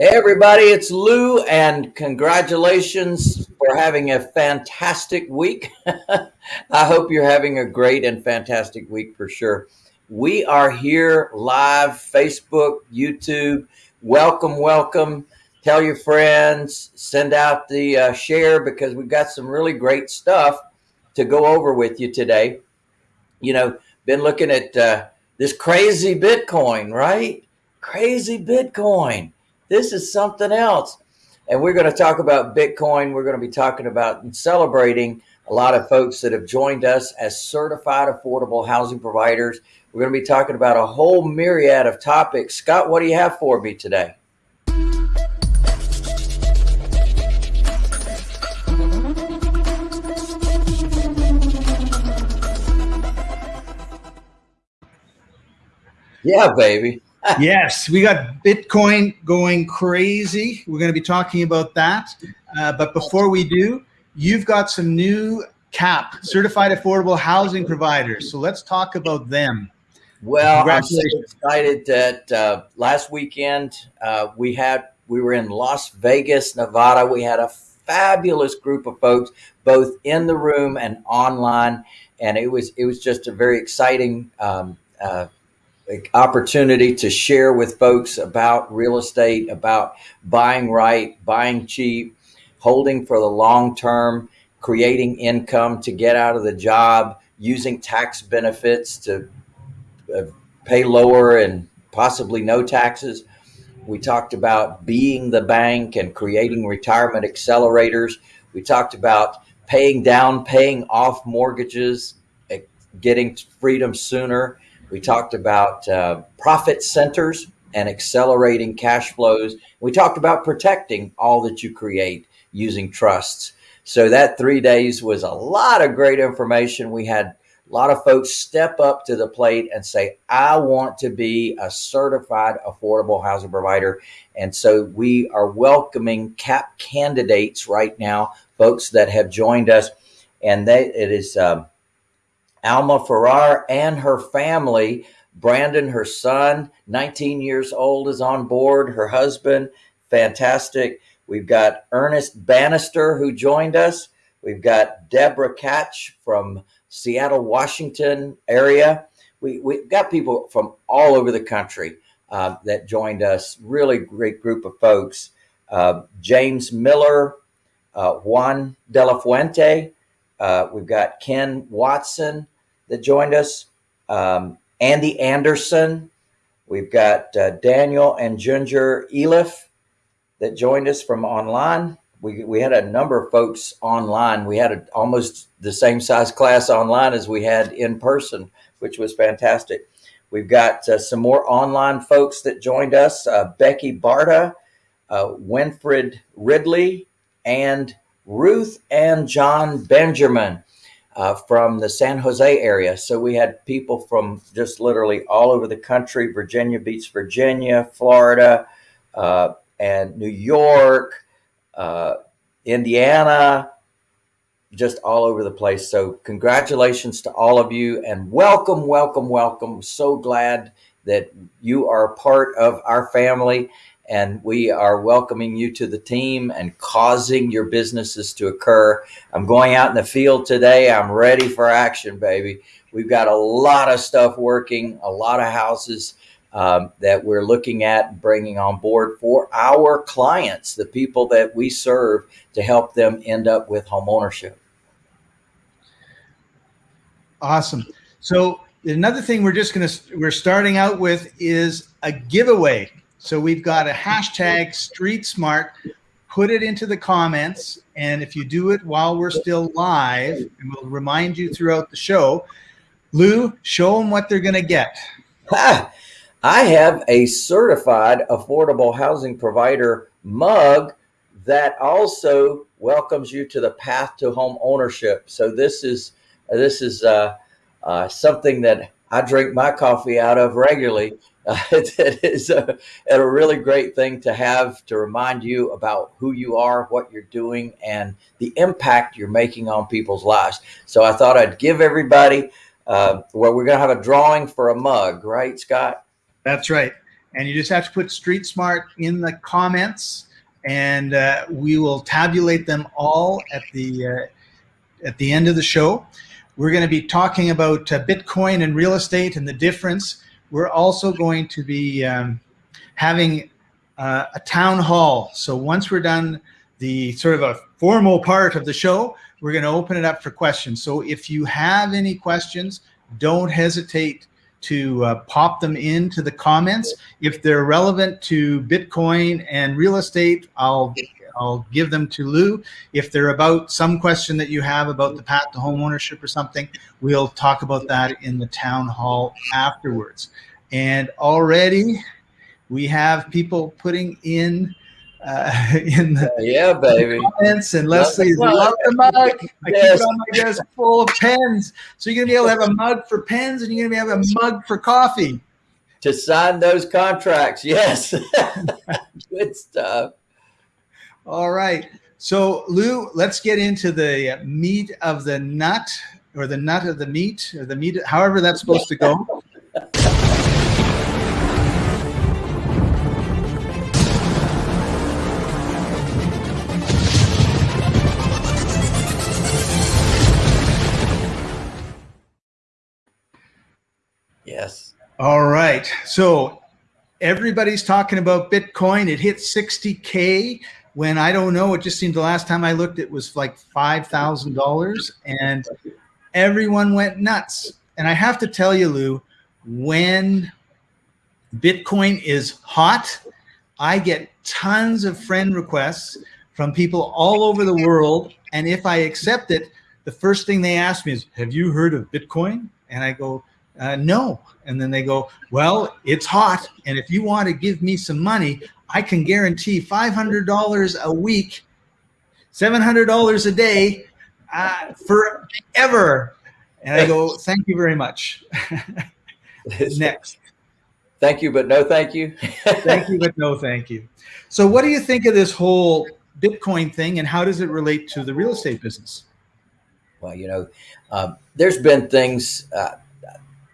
Hey, everybody, it's Lou, and congratulations for having a fantastic week. I hope you're having a great and fantastic week for sure. We are here live, Facebook, YouTube. Welcome, welcome. Tell your friends, send out the uh, share because we've got some really great stuff to go over with you today. You know, been looking at uh, this crazy Bitcoin, right? Crazy Bitcoin this is something else. And we're going to talk about Bitcoin. We're going to be talking about and celebrating a lot of folks that have joined us as certified affordable housing providers. We're going to be talking about a whole myriad of topics. Scott, what do you have for me today? Yeah, baby yes, we got Bitcoin going crazy. We're going to be talking about that. Uh, but before we do, you've got some new CAP, Certified Affordable Housing Providers. So let's talk about them. Well, I'm so excited that uh, last weekend uh, we had we were in Las Vegas, Nevada. We had a fabulous group of folks, both in the room and online, and it was it was just a very exciting um, opportunity to share with folks about real estate, about buying right, buying cheap, holding for the long term, creating income to get out of the job, using tax benefits to uh, pay lower and possibly no taxes. We talked about being the bank and creating retirement accelerators. We talked about paying down, paying off mortgages, getting freedom sooner we talked about uh, profit centers and accelerating cash flows. We talked about protecting all that you create using trusts. So that three days was a lot of great information. We had a lot of folks step up to the plate and say, I want to be a certified affordable housing provider. And so we are welcoming CAP candidates right now, folks that have joined us. And they, it is, um, Alma Farrar and her family. Brandon, her son, 19 years old, is on board. Her husband, fantastic. We've got Ernest Bannister who joined us. We've got Deborah Catch from Seattle, Washington area. We, we've got people from all over the country uh, that joined us. Really great group of folks. Uh, James Miller, uh, Juan De La Fuente, uh, we've got Ken Watson that joined us, um, Andy Anderson. We've got uh, Daniel and Ginger Elif that joined us from online. We, we had a number of folks online. We had a, almost the same size class online as we had in person, which was fantastic. We've got uh, some more online folks that joined us uh, Becky Barta, uh, Winfred Ridley, and Ruth and John Benjamin uh, from the San Jose area. So we had people from just literally all over the country, Virginia Beach, Virginia, Florida, uh, and New York, uh, Indiana, just all over the place. So congratulations to all of you and welcome, welcome, welcome. So glad that you are part of our family and we are welcoming you to the team and causing your businesses to occur. I'm going out in the field today. I'm ready for action, baby. We've got a lot of stuff working, a lot of houses um, that we're looking at bringing on board for our clients, the people that we serve to help them end up with home ownership. Awesome. So another thing we're just going to, we're starting out with is a giveaway. So we've got a hashtag street smart. Put it into the comments. And if you do it while we're still live, and we'll remind you throughout the show, Lou, show them what they're going to get. I have a certified affordable housing provider mug that also welcomes you to the path to home ownership. So this is this is uh, uh, something that I drink my coffee out of regularly uh, it, is a, a, really great thing to have to remind you about who you are, what you're doing, and the impact you're making on people's lives. So I thought I'd give everybody, uh, well, we're going to have a drawing for a mug, right, Scott? That's right. and you just have to put Street Smart in the comments, and uh, we will tabulate them all at the uh, at the end of the show. We're going to be talking about uh, Bitcoin and real estate and the difference. We're also going to be um, having uh, a town hall. So once we're done the sort of a formal part of the show, we're going to open it up for questions. So if you have any questions, don't hesitate to uh, pop them into the comments. If they're relevant to Bitcoin and real estate, I'll I'll give them to Lou. If they're about some question that you have about the path to home ownership or something, we'll talk about that in the town hall afterwards. And already we have people putting in uh, in the yeah, baby. comments. And Leslie, love, love the mug. I yes. keep it on my desk full of pens. So you're gonna be able to have a mug for pens, and you're gonna be able to have a mug for coffee. To sign those contracts, yes. Good stuff. All right. So Lou, let's get into the meat of the nut, or the nut of the meat, or the meat, however that's supposed to go. Yes. All right. So everybody's talking about Bitcoin. It hit 60K when I don't know. It just seemed the last time I looked, it was like $5,000 and everyone went nuts. And I have to tell you, Lou, when Bitcoin is hot, I get tons of friend requests from people all over the world. And if I accept it, the first thing they ask me is, have you heard of Bitcoin? And I go, uh, no. And then they go, well, it's hot. And if you want to give me some money, I can guarantee $500 a week, $700 a day uh, forever. And I go, thank you very much. Next. Thank you, but no thank you. thank you, but no thank you. So what do you think of this whole Bitcoin thing and how does it relate to the real estate business? Well, you know, uh, there's been things, uh,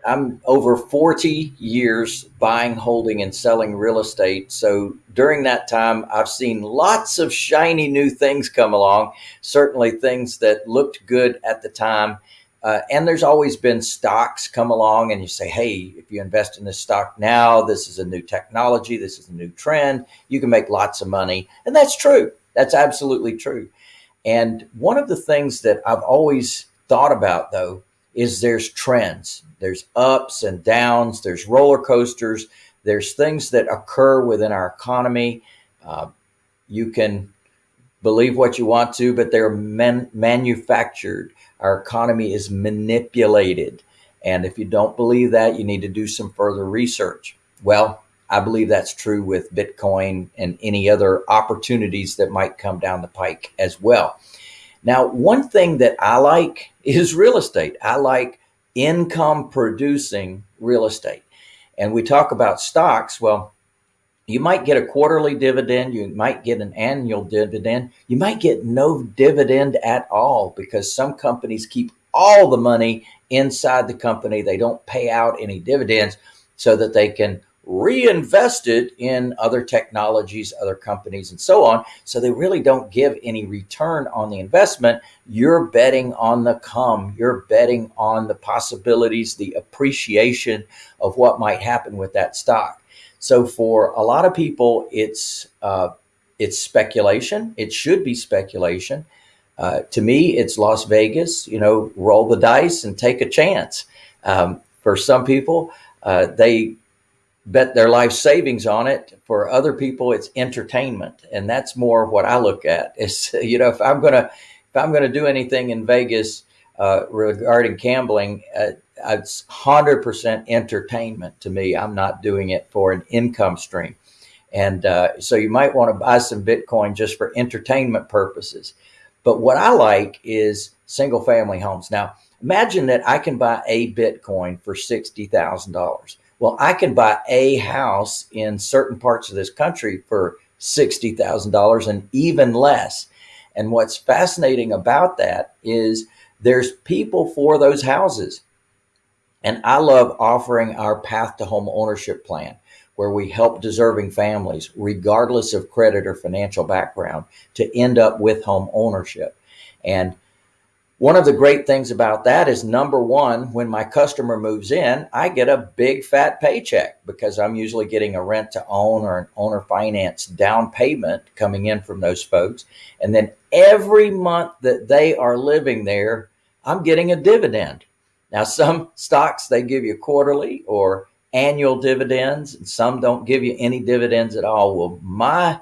I'm over 40 years buying, holding, and selling real estate. So during that time, I've seen lots of shiny new things come along, certainly things that looked good at the time. Uh, and there's always been stocks come along, and you say, hey, if you invest in this stock now, this is a new technology, this is a new trend, you can make lots of money. And that's true. That's absolutely true. And one of the things that I've always thought about, though, is there's trends. There's ups and downs. There's roller coasters. There's things that occur within our economy. Uh, you can believe what you want to, but they're man manufactured. Our economy is manipulated. And if you don't believe that, you need to do some further research. Well, I believe that's true with Bitcoin and any other opportunities that might come down the pike as well. Now, one thing that I like is real estate. I like income producing real estate. And we talk about stocks. Well, you might get a quarterly dividend. You might get an annual dividend. You might get no dividend at all because some companies keep all the money inside the company. They don't pay out any dividends so that they can reinvested in other technologies, other companies, and so on. So they really don't give any return on the investment. You're betting on the come. You're betting on the possibilities, the appreciation of what might happen with that stock. So for a lot of people, it's uh, it's speculation. It should be speculation. Uh, to me, it's Las Vegas. You know, roll the dice and take a chance. Um, for some people, uh, they bet their life savings on it. For other people, it's entertainment, and that's more what I look at. Is you know, if I'm gonna if I'm gonna do anything in Vegas uh, regarding gambling, uh, it's hundred percent entertainment to me. I'm not doing it for an income stream, and uh, so you might want to buy some Bitcoin just for entertainment purposes. But what I like is single family homes. Now, imagine that I can buy a Bitcoin for sixty thousand dollars well, I can buy a house in certain parts of this country for $60,000 and even less. And what's fascinating about that is there's people for those houses. And I love offering our path to home ownership plan where we help deserving families, regardless of credit or financial background, to end up with home ownership. And one of the great things about that is number one, when my customer moves in, I get a big fat paycheck because I'm usually getting a rent to own or an owner finance down payment coming in from those folks. And then every month that they are living there, I'm getting a dividend. Now, some stocks they give you quarterly or annual dividends, and some don't give you any dividends at all. Well, my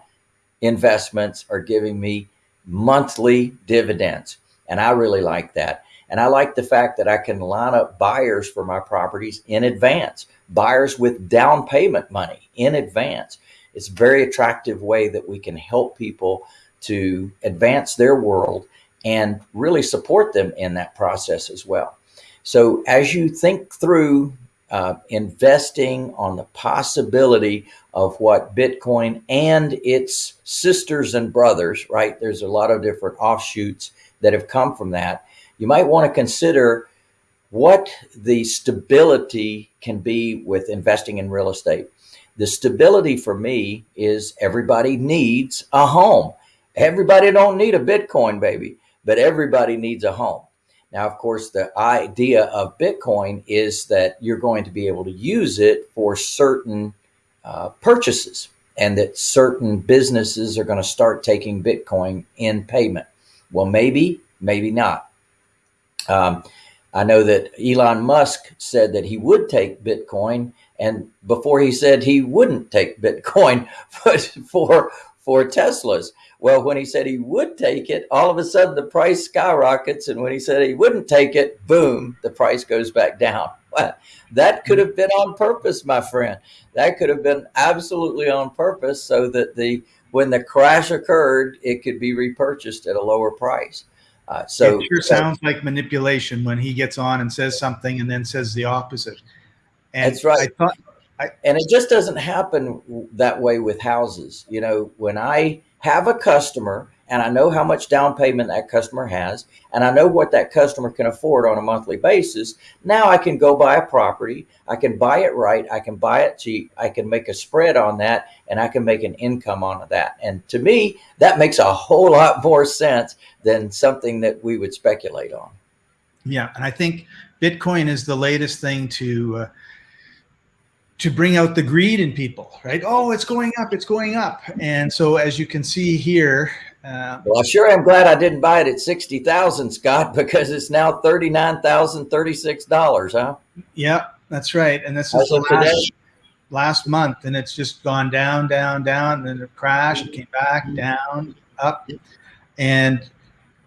investments are giving me monthly dividends. And I really like that. And I like the fact that I can line up buyers for my properties in advance, buyers with down payment money in advance. It's a very attractive way that we can help people to advance their world and really support them in that process as well. So as you think through uh, investing on the possibility of what Bitcoin and its sisters and brothers, right? There's a lot of different offshoots that have come from that, you might want to consider what the stability can be with investing in real estate. The stability for me is everybody needs a home. Everybody don't need a Bitcoin baby, but everybody needs a home. Now, of course, the idea of Bitcoin is that you're going to be able to use it for certain uh, purchases and that certain businesses are going to start taking Bitcoin in payment. Well, maybe, maybe not. Um, I know that Elon Musk said that he would take Bitcoin, and before he said he wouldn't take Bitcoin, but for for Teslas. Well, when he said he would take it, all of a sudden the price skyrockets, and when he said he wouldn't take it, boom, the price goes back down. Well, that could have been on purpose, my friend. That could have been absolutely on purpose, so that the when the crash occurred, it could be repurchased at a lower price. Uh, so it sure sounds like manipulation when he gets on and says something and then says the opposite. And that's right. I thought, I, and it just doesn't happen that way with houses. You know, when I have a customer and I know how much down payment that customer has, and I know what that customer can afford on a monthly basis. Now I can go buy a property. I can buy it right. I can buy it cheap. I can make a spread on that, and I can make an income on that. And to me, that makes a whole lot more sense than something that we would speculate on. Yeah, and I think Bitcoin is the latest thing to. Uh, to bring out the greed in people, right? Oh, it's going up, it's going up. And so as you can see here, uh, well, sure I sure am glad I didn't buy it at 60,000, Scott, because it's now $39,036, huh? Yeah, that's right. And this is last, last month, and it's just gone down, down, down, and then it crashed, came back, down, up. And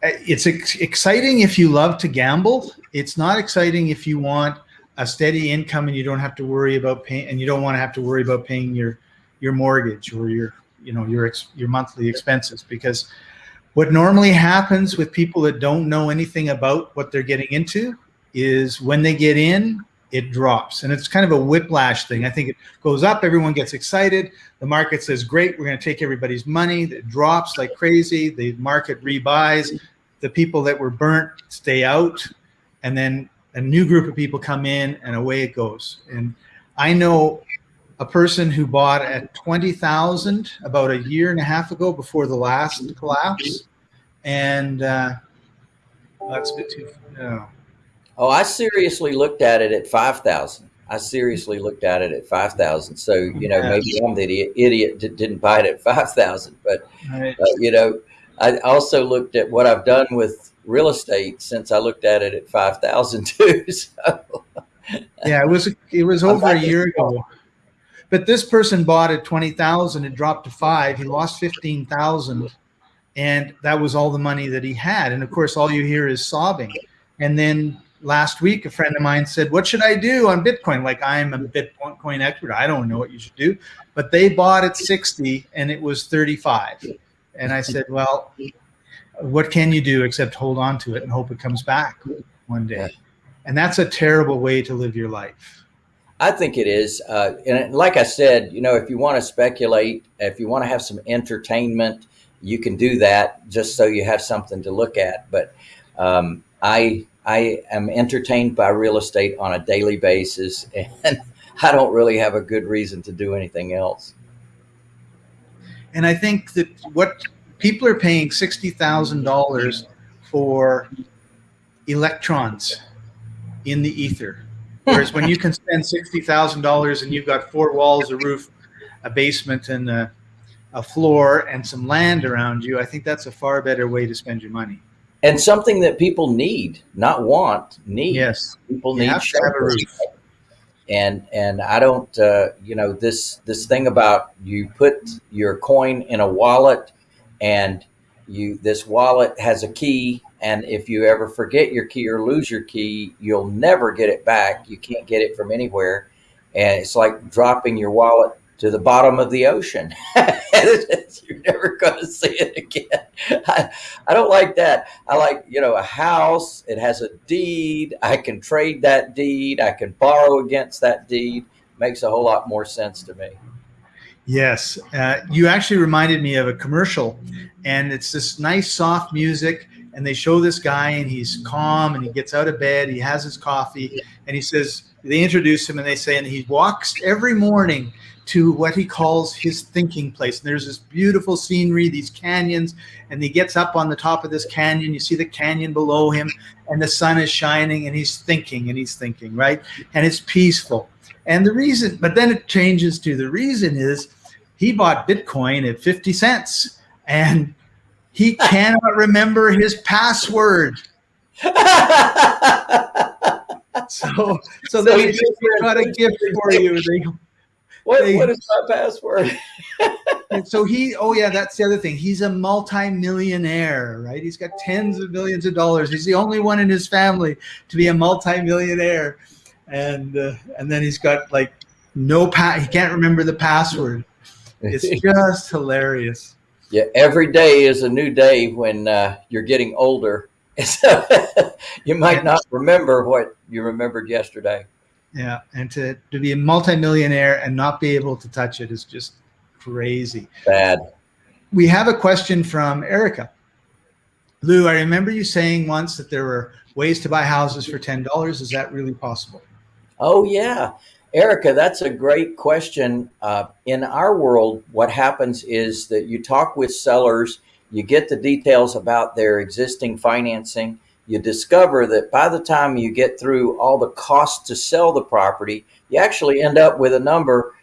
uh, it's ex exciting if you love to gamble. It's not exciting if you want a steady income and you don't have to worry about paying, and you don't want to have to worry about paying your, your mortgage or your you know your your monthly expenses because what normally happens with people that don't know anything about what they're getting into is when they get in it drops. And it's kind of a whiplash thing. I think it goes up everyone gets excited. The market says great we're going to take everybody's money. It drops like crazy. The market rebuys. The people that were burnt stay out. And then a new group of people come in and away it goes. And i know a person who bought at 20,000 about a year and a half ago before the last collapse. And uh, that's a bit too, no. Oh, I seriously looked at it at 5,000. I seriously looked at it at 5,000. So, you know, maybe I'm the idiot, idiot that didn't buy it at 5,000. But, right. uh, you know, I also looked at what I've done with real estate since I looked at it at 5,000 too. So. Yeah, it was, it was over a year ago. But this person bought at 20,000, it dropped to five. He lost 15,000 and that was all the money that he had. And of course, all you hear is sobbing. And then last week, a friend of mine said, what should I do on Bitcoin? Like I'm a Bitcoin expert. I don't know what you should do, but they bought at 60 and it was 35. And I said, well, what can you do except hold on to it and hope it comes back one day? And that's a terrible way to live your life. I think it is. Uh, and like I said, you know, if you want to speculate, if you want to have some entertainment, you can do that just so you have something to look at. But um, I, I am entertained by real estate on a daily basis. And I don't really have a good reason to do anything else. And I think that what people are paying $60,000 for electrons in the ether. Whereas when you can spend $60,000 and you've got four walls, a roof, a basement, and a, a floor, and some land around you, I think that's a far better way to spend your money. And something that people need, not want, need. Yes. People You need have to have a roof. and and I don't uh, you know this this thing about you put your coin in a wallet and you this wallet has a key and if you ever forget your key or lose your key you'll never get it back. You can't get it from anywhere. And it's like dropping your wallet to the bottom of the ocean. You're never going to see it again. I, I don't like that. I like you know a house. It has a deed. I can trade that deed. I can borrow against that deed. Makes a whole lot more sense to me. Yes, uh, you actually reminded me of a commercial, and it's this nice soft music, and they show this guy, and he's calm, and he gets out of bed, he has his coffee, and he says they introduce him, and they say, and he walks every morning to what he calls his thinking place. And there's this beautiful scenery, these canyons, and he gets up on the top of this canyon. You see the canyon below him, and the sun is shining, and he's thinking, and he's thinking, right? And it's peaceful. And the reason, but then it changes to the reason is he bought Bitcoin at 50 cents and he cannot remember his password. So, so he they "We got a gift for you. They, what, They- what is my password and so he, oh yeah, that's the other thing. He's a multimillionaire, right? He's got tens of millions of dollars. He's the only one in his family to be a multimillionaire, and uh, and then he's got like no pa- He can't remember the password. It's just hilarious. Yeah, every day is a new day when uh, you're getting older. So you might not remember what you remembered yesterday. Yeah, and to, to be a multimillionaire and not be able to touch it is just crazy. Bad. We have a question from Erica. Lou, I remember you saying once that there were ways to buy houses for ten dollars. Is that really possible? Oh, yeah. Erica, that's a great question. Uh, in our world, what happens is that you talk with sellers, you get the details about their existing financing. You discover that by the time you get through all the costs to sell the property, you actually end up with a number.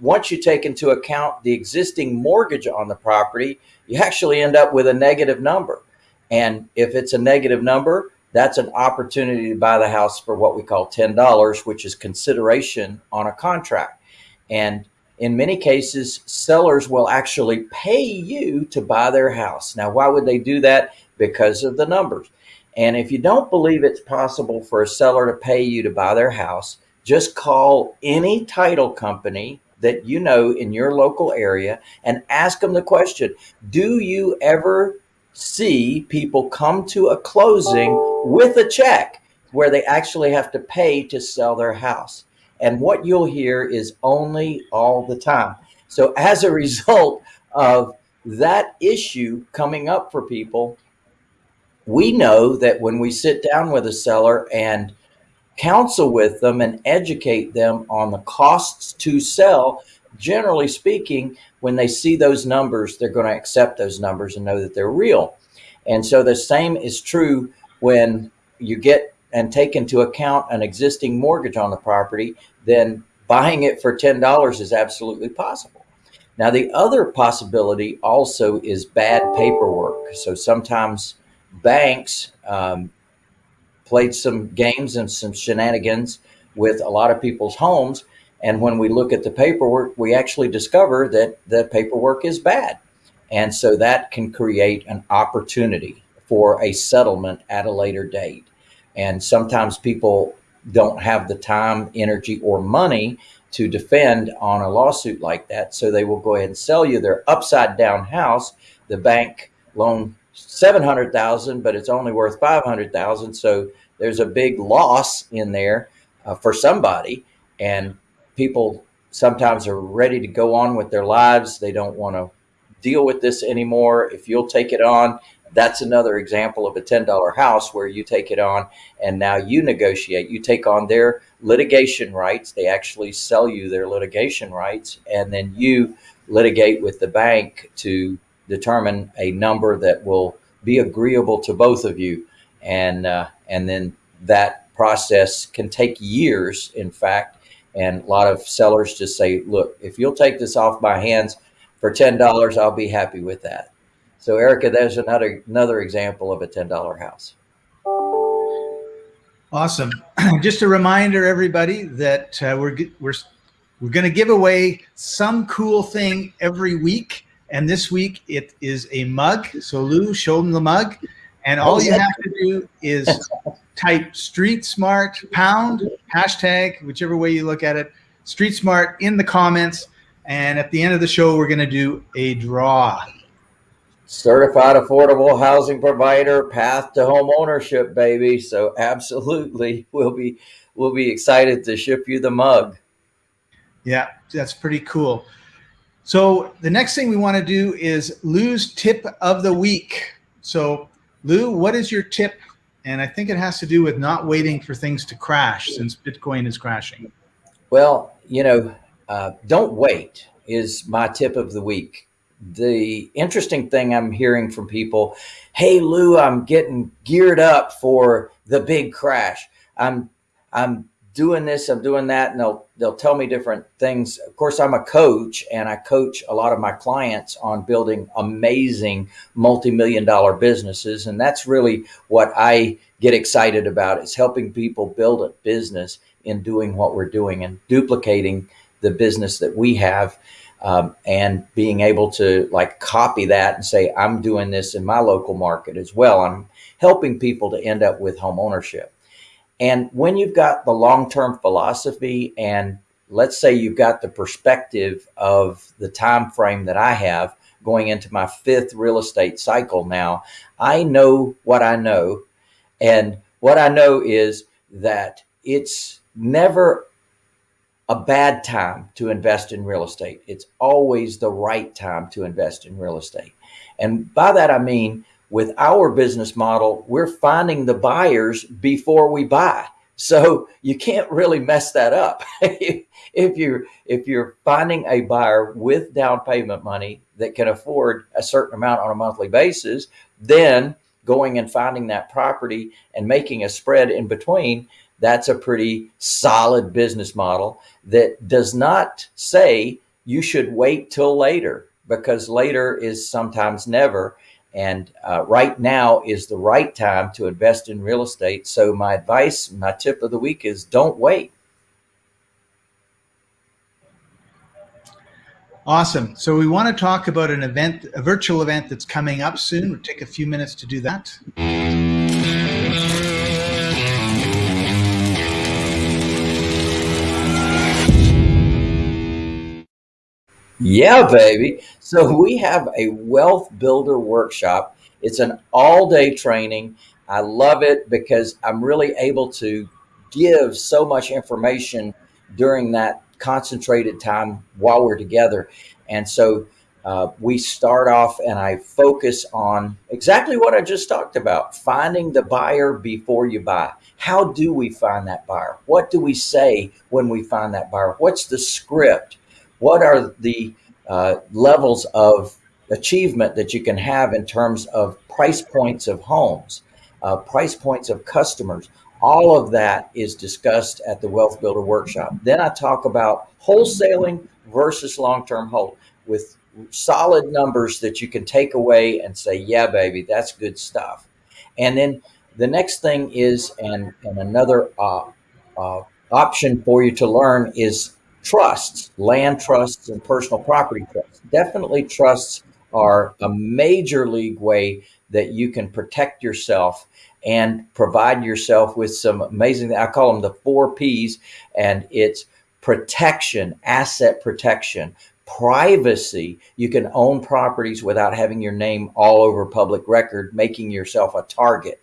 Once you take into account the existing mortgage on the property, you actually end up with a negative number. And if it's a negative number, that's an opportunity to buy the house for what we call $10, which is consideration on a contract. And in many cases, sellers will actually pay you to buy their house. Now, why would they do that? Because of the numbers. And if you don't believe it's possible for a seller to pay you to buy their house, just call any title company that you know in your local area and ask them the question Do you ever see people come to a closing with a check where they actually have to pay to sell their house? And what you'll hear is only all the time. So, as a result of that issue coming up for people, we know that when we sit down with a seller and counsel with them and educate them on the costs to sell, generally speaking, when they see those numbers, they're going to accept those numbers and know that they're real. And so the same is true when you get and take into account an existing mortgage on the property, then buying it for $10 is absolutely possible. Now, the other possibility also is bad paperwork. So sometimes banks um, played some games and some shenanigans with a lot of people's homes. And when we look at the paperwork, we actually discover that the paperwork is bad. And so that can create an opportunity for a settlement at a later date. And sometimes people don't have the time, energy, or money to defend on a lawsuit like that. So they will go ahead and sell you their upside down house. The bank loan 700,000, but it's only worth 500,000. So there's a big loss in there uh, for somebody. And people sometimes are ready to go on with their lives. They don't want to deal with this anymore. If you'll take it on, that's another example of a $10 house where you take it on and now you negotiate. You take on their litigation rights. They actually sell you their litigation rights, and then you litigate with the bank to determine a number that will be agreeable to both of you. And, uh, and then that process can take years, in fact. And a lot of sellers just say, look, if you'll take this off my hands for $10, I'll be happy with that. So Erica, there's another, another example of a $10 house. Awesome. Just a reminder, everybody, that uh, we're, we're, we're going to give away some cool thing every week. And this week it is a mug. So Lou, show them the mug. And all you have to do is type street smart pound hashtag, whichever way you look at it, street smart in the comments. And at the end of the show, we're going to do a draw. Certified affordable housing provider, path to home ownership, baby. So absolutely, we'll be we'll be excited to ship you the mug. Yeah, that's pretty cool. So the next thing we want to do is Lou's tip of the week. So Lou, what is your tip? And I think it has to do with not waiting for things to crash since Bitcoin is crashing. Well, you know, uh, don't wait is my tip of the week. The interesting thing I'm hearing from people, hey Lou, I'm getting geared up for the big crash. I'm I'm doing this, I'm doing that, and they'll they'll tell me different things. Of course, I'm a coach, and I coach a lot of my clients on building amazing multi-million dollar businesses, and that's really what I get excited about is helping people build a business in doing what we're doing and duplicating the business that we have. Um, and being able to like copy that and say, I'm doing this in my local market as well. I'm helping people to end up with home ownership. And when you've got the long-term philosophy and let's say you've got the perspective of the time frame that I have going into my fifth real estate cycle now, I know what I know. And what I know is that it's never a bad time to invest in real estate. It's always the right time to invest in real estate. And by that, I mean, with our business model, we're finding the buyers before we buy. So you can't really mess that up. if you're if you're finding a buyer with down payment money that can afford a certain amount on a monthly basis, then going and finding that property and making a spread in between, that's a pretty solid business model that does not say you should wait till later because later is sometimes never. And uh, right now is the right time to invest in real estate. So my advice, my tip of the week is don't wait. Awesome. So we want to talk about an event, a virtual event that's coming up soon. We'll take a few minutes to do that. Yeah, baby. So we have a wealth builder workshop. It's an all day training. I love it because I'm really able to give so much information during that concentrated time while we're together. And so uh, we start off and I focus on exactly what I just talked about finding the buyer before you buy. How do we find that buyer? What do we say when we find that buyer? What's the script? What are the uh, levels of achievement that you can have in terms of price points of homes, uh, price points of customers. All of that is discussed at the Wealth Builder Workshop. Then I talk about wholesaling versus long-term hold with solid numbers that you can take away and say, yeah, baby, that's good stuff. And then the next thing is, and, and another uh, uh, option for you to learn is trusts, land trusts and personal property trusts. Definitely trusts are a major league way that you can protect yourself and provide yourself with some amazing, I call them the four P's, and it's protection, asset protection, privacy. You can own properties without having your name all over public record, making yourself a target.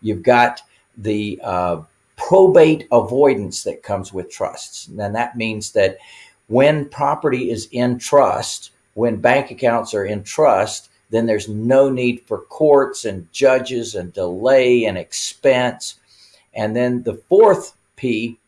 You've got the uh, probate avoidance that comes with trusts. And that means that when property is in trust, when bank accounts are in trust, then there's no need for courts and judges and delay and expense. And then the fourth P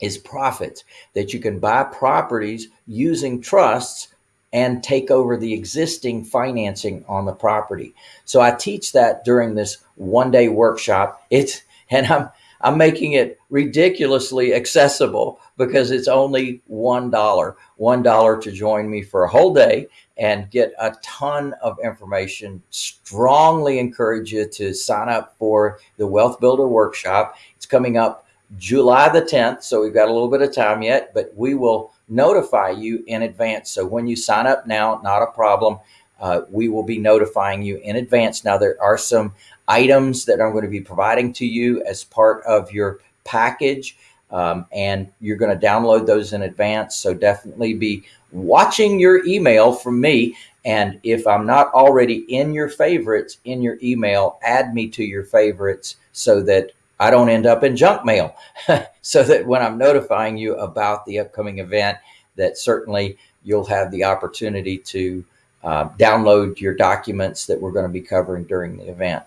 is profits that you can buy properties using trusts and take over the existing financing on the property. So I teach that during this one day workshop. It's and I'm I'm making it ridiculously accessible because it's only one dollar. One dollar to join me for a whole day and get a ton of information. Strongly encourage you to sign up for the Wealth Builder Workshop. It's coming up July the 10th, so we've got a little bit of time yet, but we will notify you in advance. So when you sign up now, not a problem. Uh, we will be notifying you in advance. Now, there are some items that I'm going to be providing to you as part of your package, um, and you're going to download those in advance. So definitely be watching your email from me. And if I'm not already in your favorites in your email, add me to your favorites so that I don't end up in junk mail so that when I'm notifying you about the upcoming event, that certainly you'll have the opportunity to uh, download your documents that we're going to be covering during the event.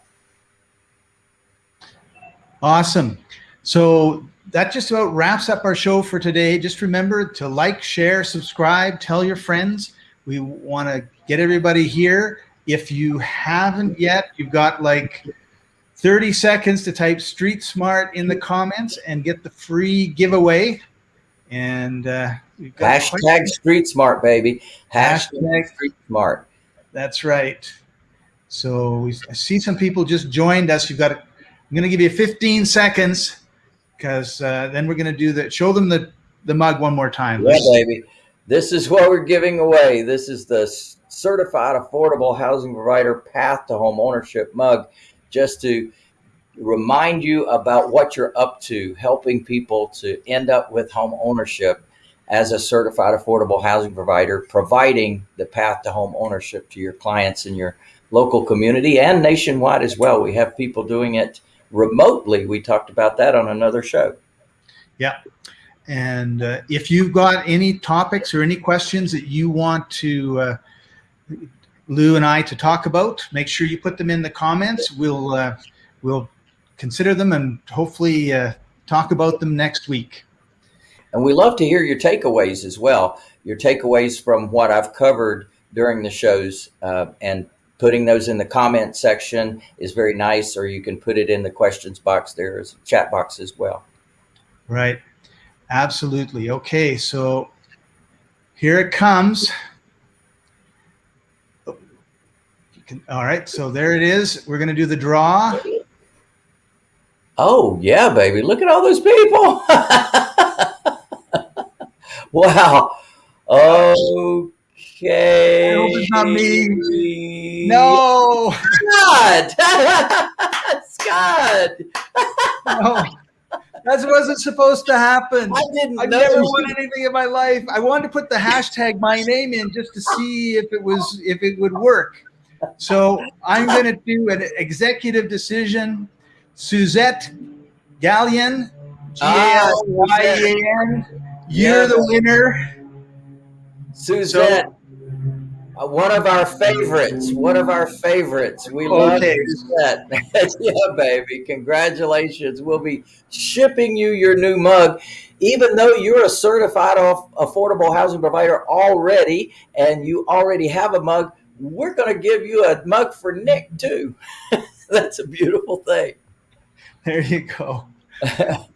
Awesome. So that just about wraps up our show for today. Just remember to like, share, subscribe, tell your friends. We want to get everybody here. If you haven't yet, you've got like 30 seconds to type Street Smart in the comments and get the free giveaway. And uh, hashtag Street Smart, baby. Hashtag, hashtag Street Smart. That's right. So we, I see some people just joined us. You've got. To, I'm going to give you 15 seconds because uh, then we're going to do the show them the the mug one more time. Yeah, baby. This is what we're giving away. This is the certified affordable housing provider path to home ownership mug just to remind you about what you're up to, helping people to end up with home ownership as a certified affordable housing provider, providing the path to home ownership to your clients in your local community and nationwide as well. We have people doing it remotely. We talked about that on another show. Yeah. And uh, if you've got any topics or any questions that you want to uh, Lou and I to talk about. Make sure you put them in the comments. We'll uh, we'll consider them and hopefully uh, talk about them next week. And we love to hear your takeaways as well. Your takeaways from what I've covered during the shows, uh, and putting those in the comment section is very nice. Or you can put it in the questions box. There is a chat box as well. Right. Absolutely. Okay. So here it comes. Can, all right, so there it is. We're going to do the draw. Oh, yeah, baby. Look at all those people. wow. Okay. I hope it's not me. No. Scott. Scott. no. That wasn't supposed to happen. I didn't. I've never won anything in my life. I wanted to put the hashtag my name in just to see if it was if it would work. So I'm going to do an executive decision. Suzette Galyean, G A L Y E A N. Ah, You're the winner. Suzette. Uh, one of our favorites. One of our favorites. We love okay. Suzette. yeah, baby. Congratulations. We'll be shipping you your new mug even though you're a certified affordable housing provider already and you already have a mug, we're going to give you a mug for Nick too. That's a beautiful thing. There you go.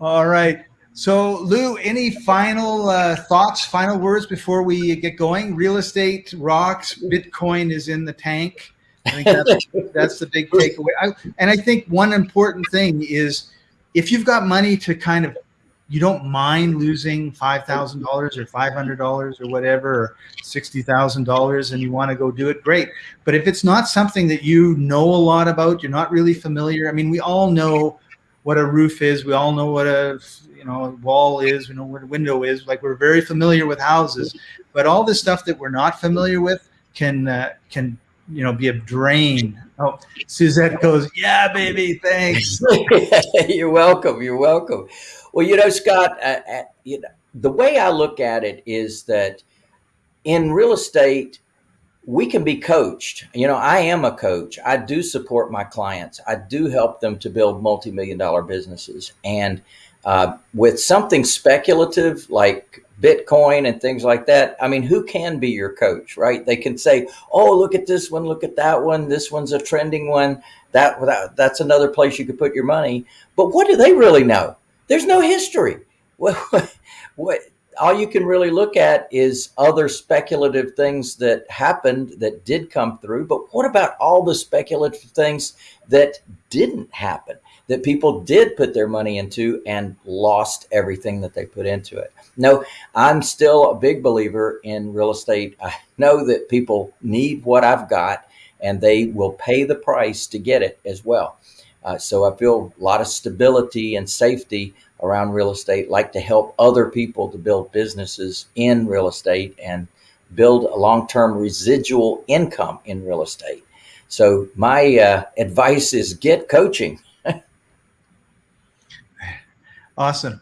All right. So, Lou, any final uh, thoughts, final words before we get going? Real estate rocks. Bitcoin is in the tank. I think that's, that's the big takeaway. I, and I think one important thing is if you've got money to kind of you don't mind losing five thousand dollars or five hundred dollars or whatever, or sixty thousand dollars, and you want to go do it, great. But if it's not something that you know a lot about, you're not really familiar. I mean, we all know what a roof is. We all know what a you know wall is. We know what a window is. Like we're very familiar with houses, but all this stuff that we're not familiar with can uh, can you know be a drain. Oh, Suzette goes, yeah, baby, thanks. you're welcome. You're welcome. Well, you know, Scott, uh, uh, you know, the way I look at it is that in real estate, we can be coached. You know, I am a coach. I do support my clients. I do help them to build multi-million dollar businesses. And uh, with something speculative like Bitcoin and things like that, I mean, who can be your coach, right? They can say, "Oh, look at this one, look at that one. This one's a trending one. That, that that's another place you could put your money." But what do they really know? There's no history. What, what all you can really look at is other speculative things that happened that did come through. But what about all the speculative things that didn't happen, that people did put their money into and lost everything that they put into it? No, I'm still a big believer in real estate. I know that people need what I've got and they will pay the price to get it as well. Uh, so I feel a lot of stability and safety around real estate, like to help other people to build businesses in real estate and build a long-term residual income in real estate. So my uh, advice is get coaching. Awesome.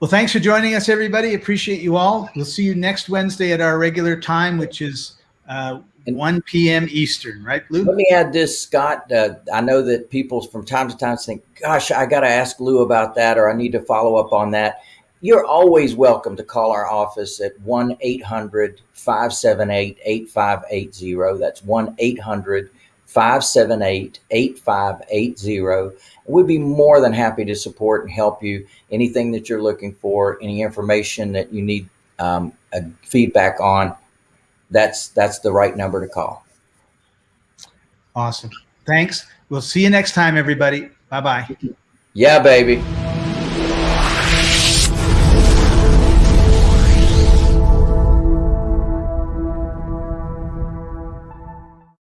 Well, thanks for joining us, everybody. Appreciate you all. We'll see you next Wednesday at our regular time, which is uh, 1 p.m. Eastern, right, Lou? Let me add this, Scott. Uh, I know that people from time to time think, gosh, I got to ask Lou about that, or I need to follow up on that. You're always welcome to call our office at 1 800 578 8580. That's 1 800 578 8580. We'd be more than happy to support and help you. Anything that you're looking for, any information that you need um, feedback on, that's that's the right number to call. Awesome. Thanks. We'll see you next time, everybody. Bye bye. Yeah, baby.